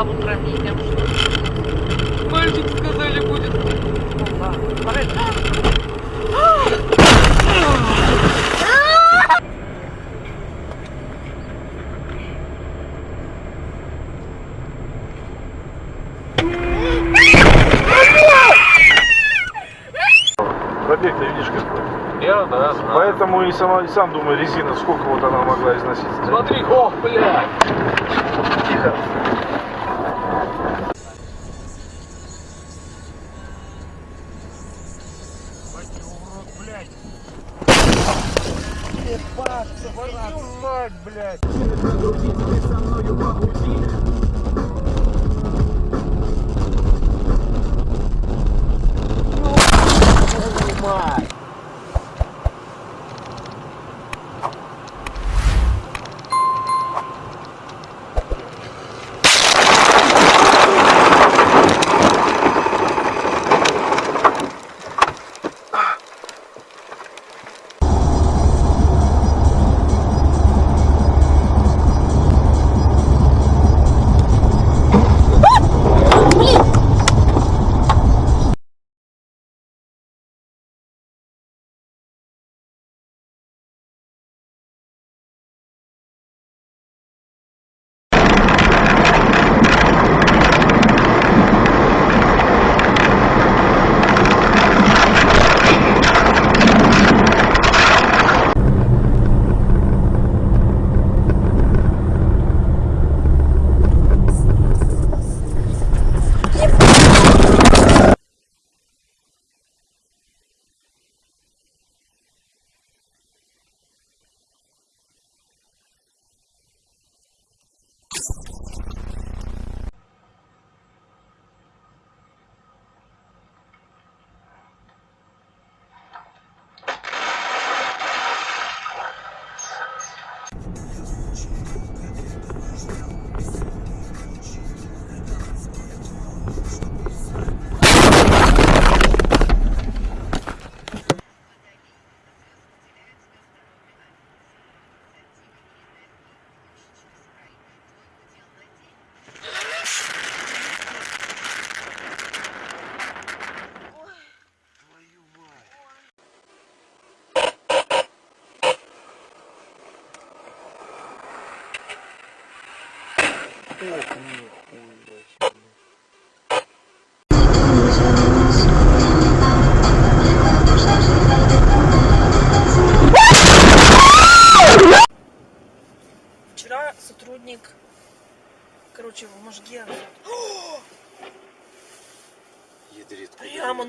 Славу хранителям. Мальчик сказали будет. Опа, порыв. Пробег ты видишь какой. Я, да, знаю. Поэтому и, сама, и сам думаю, резина, сколько вот она могла износить. Смотри, ох, блядь. Тихо. Вчера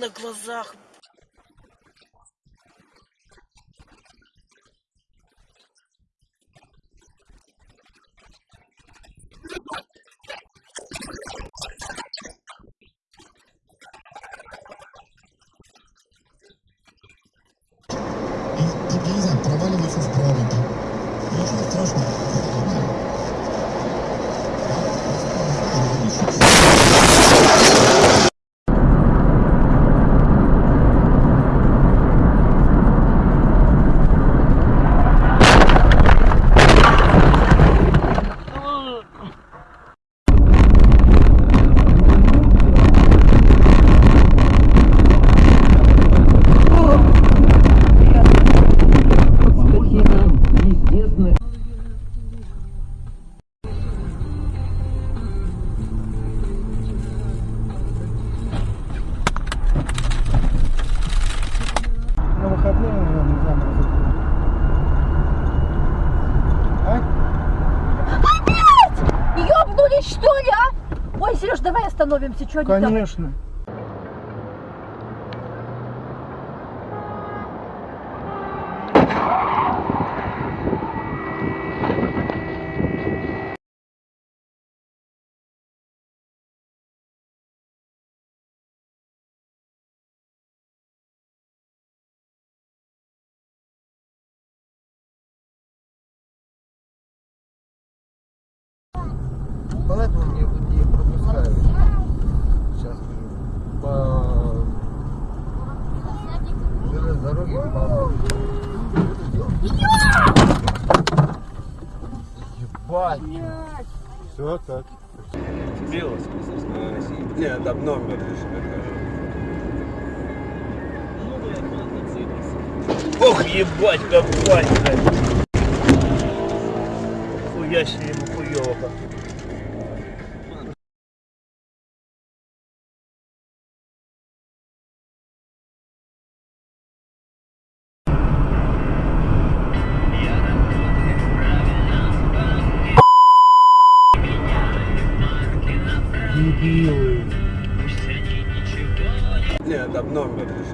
на глазах Сереж, давай остановимся, что они там? Конечно. Поэтому мне Ебать! Все так. Нет, там номер лишь Ох, ебать, как пальца. Хуя себе ему хуёво. Нет, там номер лишь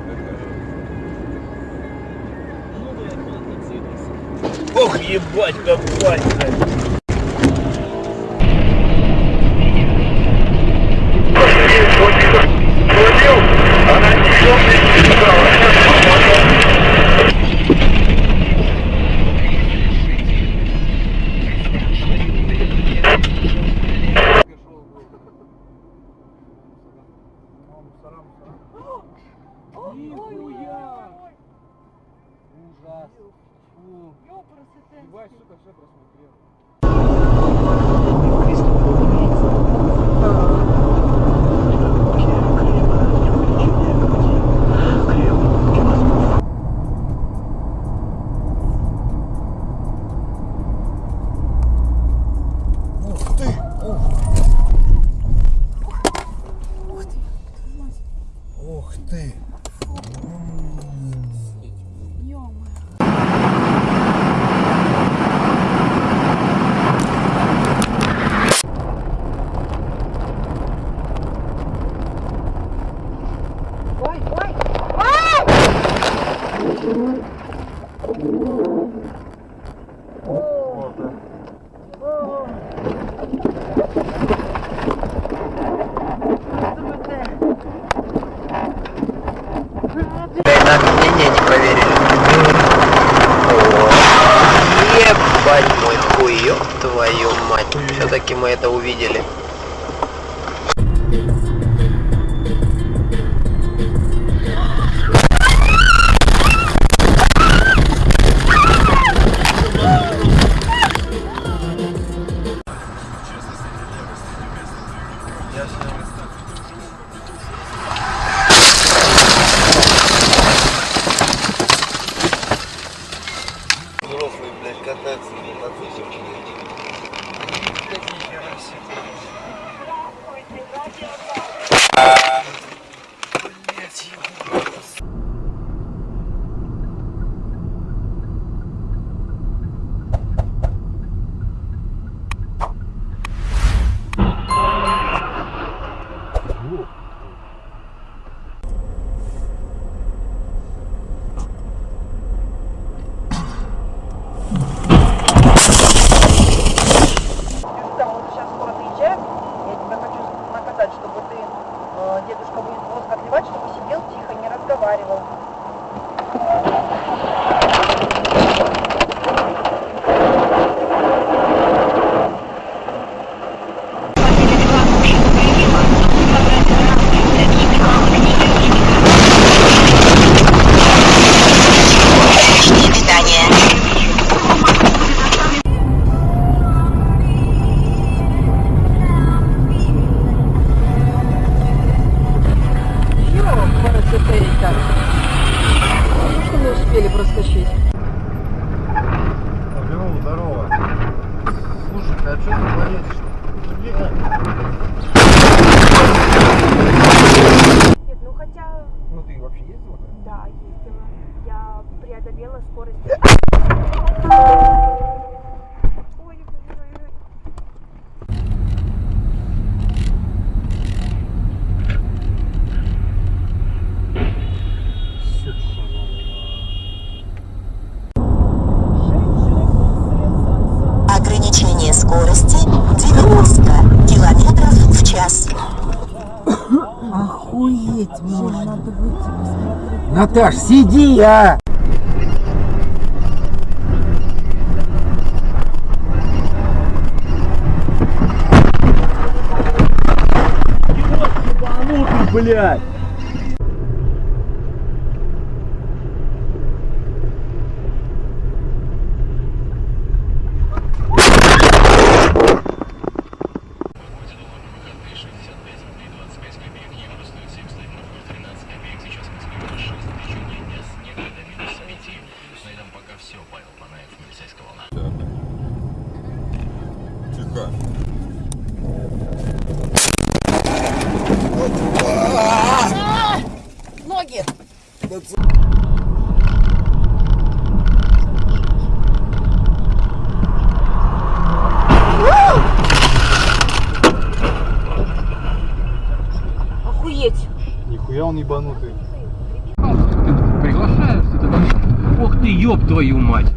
Ох, ебать, как пальца. Ух ты! Ой, ой. Наше мнение не проверили. О, Ебать мой хуй, ёб твою мать. Все-таки мы это увидели. Катаются на мотоцикле. party вообще ездила? да, ездила. Я преодолела скорость. Ой, ой. Ограничение скорости 90 километров в час. Охуеть можно. Надо выйти посмотреть. Наташ, сиди, а! Блядь. сука. Ноги! Охуеть! Нихуя он ебанутый. Приглашаешься, ты. Ох ты, ёб твою мать.